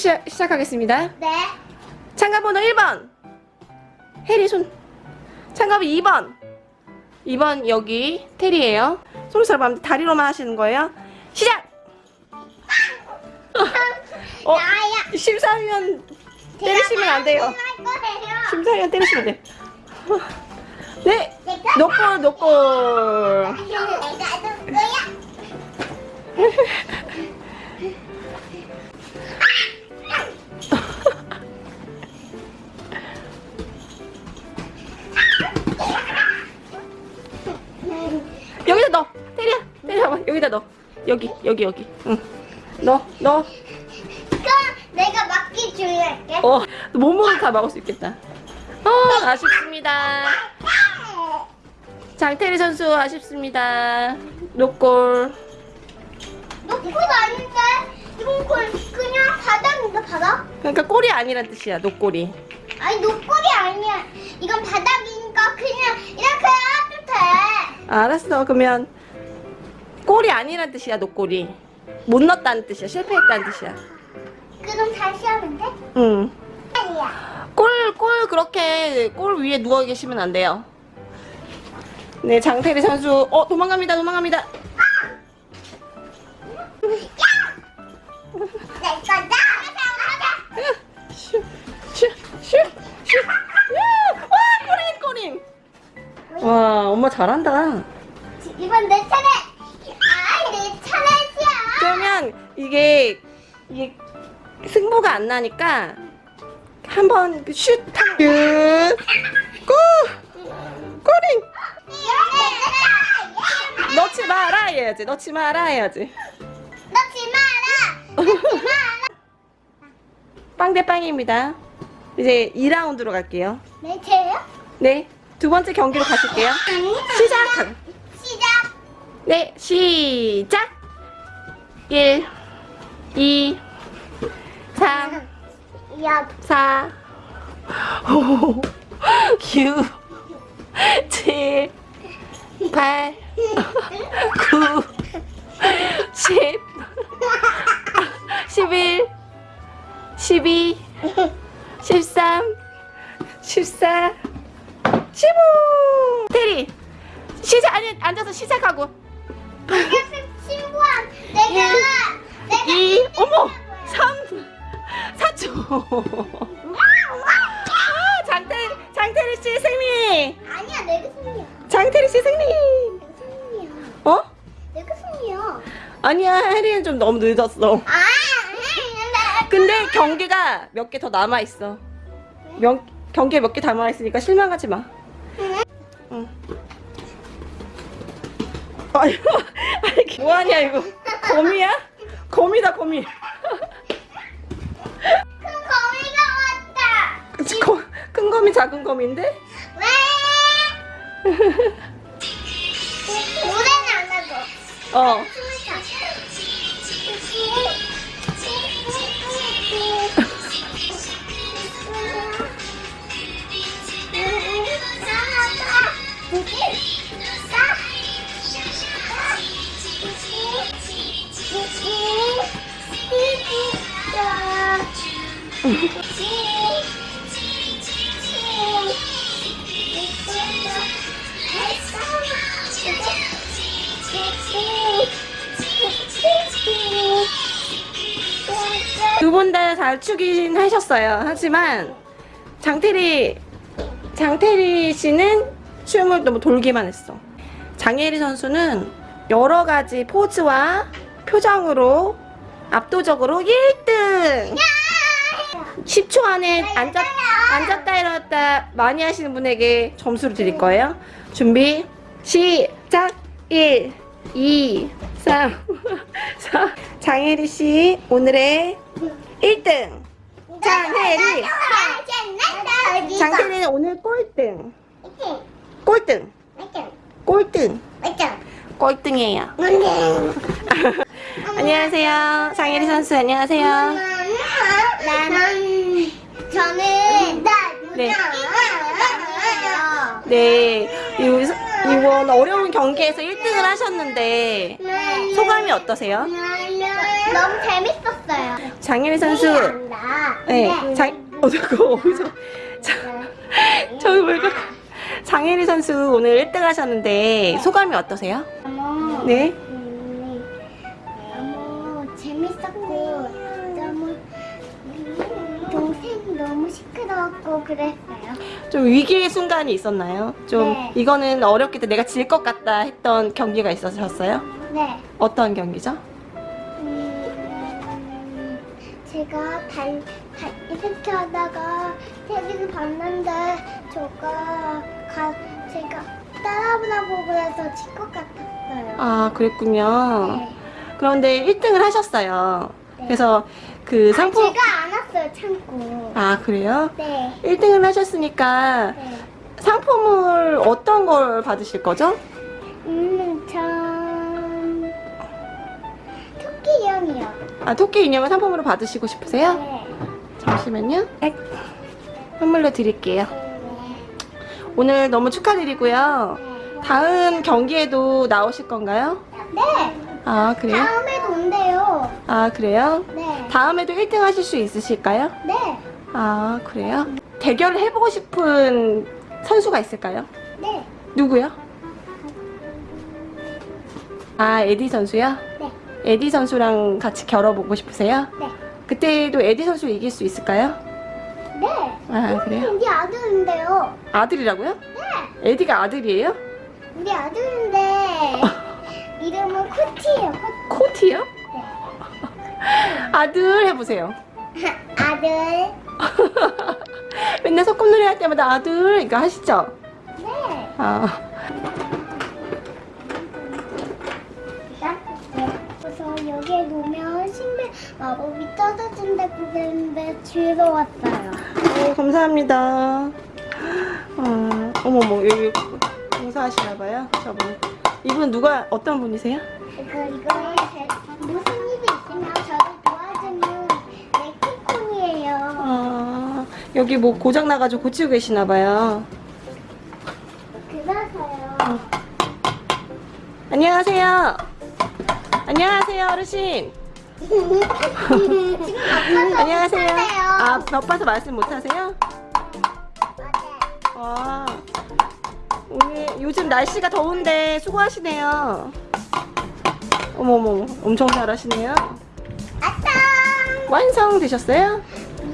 시, 시작하겠습니다. 네. 참가번호 1번. 해리 손. 참가번 2번. 2번 여기 테리예요. 손으로 다리로만 하시는 거예요. 시작! 어, 나야. 심사위원 때리시면 안 돼요. 심사위원 때리시면 돼. 네, 노골 노골. 여기다 넣어. 테리야, 테리 봐봐. 여기다 넣어. 여기, 여기, 여기. 응. 넣어, 넣어. 그럼 내가 막기 주의할게. 어, 몸으로 다 막을 수 있겠다. 어, 아쉽습니다. 장태리 선수 아쉽습니다. 노골. 노골 아닌데? 이건 골 그냥 바닥인가 바닥? 그러니까 골이 아니란 뜻이야, 노골이. 아니 노골이 아니야. 이건 바닥이니까 그냥 이렇게. 알았어. 그러면 골이 아니란 뜻이야, 노골이. 못 넣었다는 뜻이야. 실패했다는 뜻이야. 그럼 다시 하면 돼? 응. 골, 골 그렇게 골 위에 누워 계시면 안 돼요. 네, 장태리 선수. 어, 도망갑니다. 도망갑니다. 내 거다. 잘한다. 이번 내 차례. 아, 내 차례야. 그러면 이게 이게 승부가 안 나니까 한번 그 슛, 슛, 골, 꼬린. 넣지 마라 해야지. 넣지 마라 해야지. 넣지 마라. 넣지 마라. 빵대 빵입니다. 이제 2라운드로 갈게요. 내 차례요? 네, 두 번째 경기로 가실게요. 시작. 시작. 네, 시작. 1, 2, 3, 야, 4, 5, 6, 7, 8, 9, 10, 11, 12, 13, 14, 15. 테리, 시작, 아니, 앉아서 시작하고. 친구한 내가 내가 2, 어머, 3, 4초. 아, 장태, 장태리 씨 승리! 아니야 내가 승리야. 장태리 씨 승리! 내가 승리야. 어? 내가 승리야. 아니야, 혜리는 좀 너무 늦었어. 아, 근데 경기가 몇 개 더 남아 있어. 명, 경기에 몇 개 남아 있으니까 실망하지 마. 아유, 아니, 뭐하냐, 이거. 거미야? 거미다, 거미. 큰 거미가 왔다. 그치, 거, 큰 거미, 작은 거미인데? 왜? 노래는 안 하고. 어. 두분 다 잘 추긴 하셨어요. 하지만 장태리 장태리 씨는 춤을 너무 돌기만 했어. 장예리 선수는 여러 가지 포즈와 표정으로 압도적으로 1등! 10초 안에 앉았, 앉았다 일어났다 많이 하시는 분에게 점수를 드릴 거예요. 준비, 시작! 1, 2, 3, 4. 장혜리 씨, 오늘의 1등! 장혜리! 장혜리는 오늘 꼴등! 꼴등! 꼴등! 꼴등이에요. 안녕하세요. 장혜리 선수, 안녕하세요. 저는 네. 네. 네, 이- 이번 어려운 경기에서 1등을 하셨는데 소감이 어떠세요? 너무 재밌었어요. 장혜리 선수. 네, 장, 어, 저거 어디서. 자, 저기 왜 그래. 장혜리 선수 오늘 1등 하셨는데 소감이 어떠세요? 네. 음, 너무 재밌었고 시끄러웠고 그랬어요. 좀 위기의 순간이 있었나요? 좀 네. 이거는 어렵겠다 내가 질 것 같다 했던 경기가 있으셨어요? 네. 어떤 경기죠? 음, 제가 달, 달 이렇게 하다가 TV를 봤는데 저가 가, 제가 따라보라고 그래서 질 것 같았어요. 아 그랬군요. 네. 그런데 1등을 하셨어요. 네. 그래서 그 상품 아, 제가 안 왔어요 참고. 아 그래요? 네. 1등을 하셨으니까 네. 상품을 어떤 걸 받으실 거죠? 음, 전 토끼 형이요. 아 토끼 인형을 상품으로 받으시고 싶으세요? 네. 잠시만요. 네. 선물로 드릴게요. 네. 오늘 너무 축하드리고요. 네. 다음 경기에도 나오실 건가요? 네. 아 그래요? 다음에도 온대요. 아 그래요? 네. 다음에도 1등 하실 수 있으실까요? 네. 아 그래요? 대결을 해보고 싶은 선수가 있을까요? 네. 누구요? 아 에디 선수요? 네. 에디 선수랑 같이 겨뤄보고 싶으세요? 네. 그때도 에디 선수 이길 수 있을까요? 네. 아 그래요? 우리 아들인데요. 아들이라고요? 네. 에디가 아들이에요? 우리 아들인데 이름은 코티예요. 코... 코티요? 네. 아들 해보세요. 아들. 맨날 소꿉놀이 할 때마다 아들 이거 하시죠? 네. 아 그래서 여기에 놓으면 신비 마법이 떨어진다고 그랬는데 즐거웠어요. 네, 감사합니다. 어, 어머머, 여기 공사하시나봐요, 저분. 이분 누가, 어떤 분이세요? 이거 이거 제, 무슨 일이 있으면 저를 도와주는 네키콘이에요. 아, 여기 뭐 고장 나가지고 고치고 계시나 봐요. 그래서요. 안녕하세요. 안녕하세요, 어르신. 안녕하세요. 아, 바빠서 말씀 못 하세요? 맞아요. 아, 오늘 요즘 날씨가 더운데 수고하시네요. 어머머, 엄청 잘하시네요. 아따! 완성 되셨어요?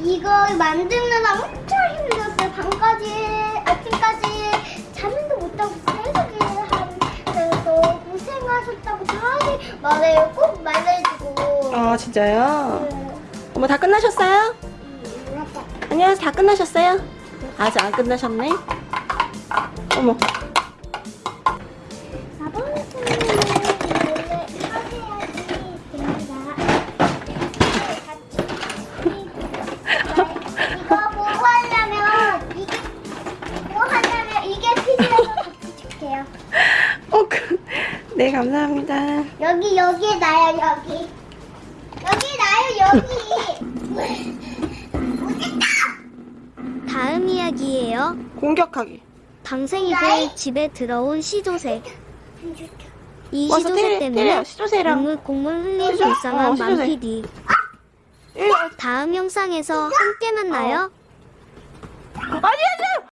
이거 만드느라 엄청 힘들었어요. 밤까지, 아침까지 잠도 못 자고 계속 그래서 고생하셨다고 다들 말해요. 꼭 말해주고. 아, 진짜요? 네. 어머, 다 끝나셨어요? 음, 맞아. 안녕하세요. 다 끝나셨어요? 아직 안 끝나셨네? 어머, 네, 감사합니다. 여기 여기 나요 여기 여기 나요 여기. 다음 이야기예요. 공격하기. 방생이들 집에 들어온 시조새. 이 시조새 때려, 때문에 시조새랑. 국물 국물 흘린 시조? 어, 불쌍한 시조새. 맘피디. 일, 다음 영상에서 함께 만나요.